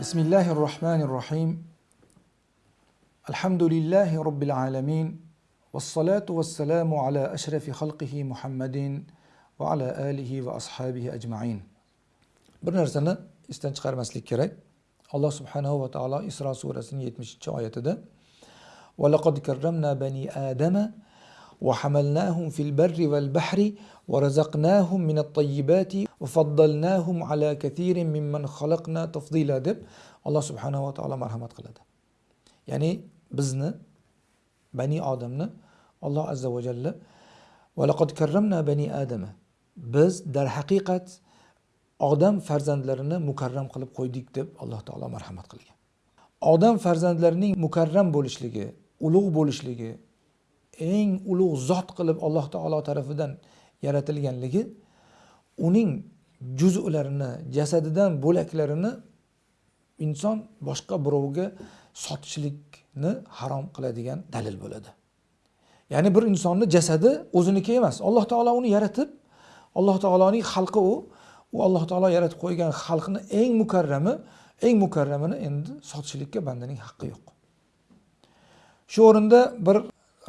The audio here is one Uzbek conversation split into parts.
بسم الله الرحمن الرحيم الحمد لله رب العالمين والصلاة والسلام على أشرف خلقه محمد وعلى آله وأصحابه أجمعين esdan chiqarmaslik kerak. Alloh subhanahu va taolo isro surasining yetmishinchi oyatida وَلَقَدْ كَرَّمْنَا بَنِي آدَمَ وحملناهم في البر والبحر ورزقناهم من الطيبات وفضلناهم على كثير ممن خلقنا تفضيلا deb alloh subhanava taolo marhamat qiladi ya'ni bizni bani odamni alloh azza va jalla valaqad karramna bani adama biz darhaqiqat odam farzandlarini mukarram qilib qo'ydik deb alloh taolo marhamat qilgan odam farzandlarining mukarram bo'lishligi ulug' bo'lishligi eng ulug' zot qilib alloh taolo tarafidan yaratilganligi uning juz'larini jasadidan bo'laklarini inson boshqa birovga sotishlikni harom qiladigan dalil bo'ladi. Ya'ni bir insonni jasadi o'ziniki emas alloh taolo uni yaratib alloh taoloning xalqi u. U alloh taolo yaratib qo'ygan xalqni eng mukarrami eng mukarramini endi sotishlikka bandaning haqqi yo'q. Shu o'rinda bir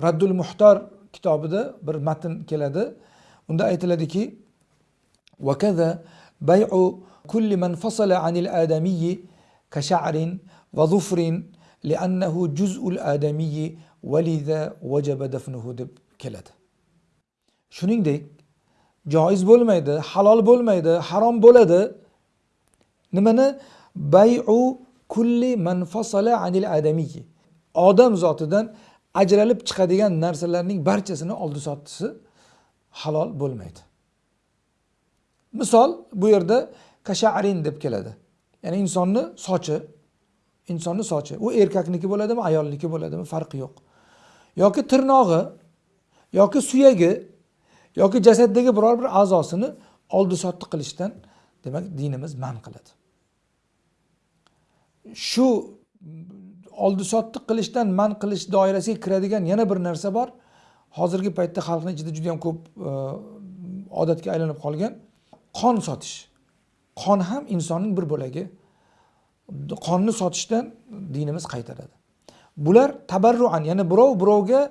raddul muhtor kitobida bir matn keladi. Unda aytiladiki vakaza bayu kulli man fasala anil adamiyyi ka sha'rin va zufrin liannahu juz'ul adamiyyi valida vajaba dafnuhu deb keladi. Shuningdek joiz bo'lmaydi halol bo'lmaydi harom bo'ladi. Nimani? Bayu kulli man fasala anil adamiyyi. Odam zotidan ajralib chiqadigan narsalarning barchasini oldi sottisi halol bo'lmaydi. Misol bu yerda kasharin deb keladi. Ya'ni insonni sochi insonni sochi. U erkakniki bo'ladimi ayolniki bo'ladimi farqi yo'q. Yoki tirnog'i yoki suyagi yoki jasaddagi biror bir a'zosini oldi sotdi qilishdan demak dinimiz man qiladi. Shu oldi sotdi qilishdan man qilish doirasiga kiradigan yana bir narsa bor. Hozirgi paytda xalqni ichida juda yam ko'p e, odatga aylanib qolgan qon sotish. Qon ham insonning bir bo'lagi. Qonni sotishdan dinimiz qaytaradi. Bular tabarruan ya'ni birov birovga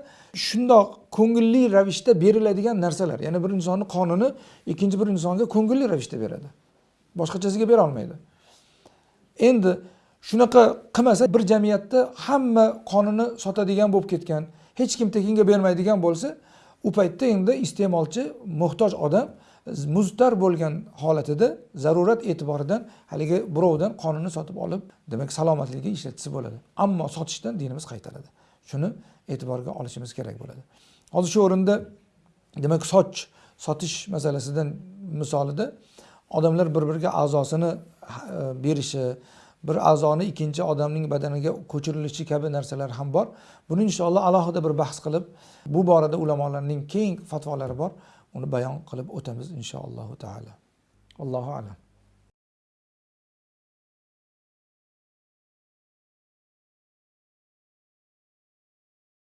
shundoq ko'ngilli ravishda beriladigan narsalar. Ya'ni bir insonni qonini ikkinchi bir insonga ko'ngilli ravishda beradi. Boshqachasiga berolmaydi endi shunaqa qilmasa bir jamiyatda hamma qonini sotadigan bo'lib ketgan hech kim tekinga bermaydigan bo'lsa u paytda endi iste'molchi muhtoj odam muztar bo'lgan holatida zarurat e'tiboridan haligi birovdan qonini sotib olib demak salomatligiga ishlatsa bo'ladi. Ammo sotishdan dinimiz qaytaradi. Shuni e'tiborga olishimiz kerak bo'ladi. Hozir shu o'rinda demak soch sotish masalasidan misolida odamlar bir biriga a'zosini e, berishi bir a'zoni ikkinchi odamning badaniga ko'chirilishi kabi narsalar ham bor. Buni inshaalloh alohida bir bahs qilib bu borada ulamolarning keng fatvolari bor. Uni bayon qilib o'tamiz inshaallohu taala. Allohu alam.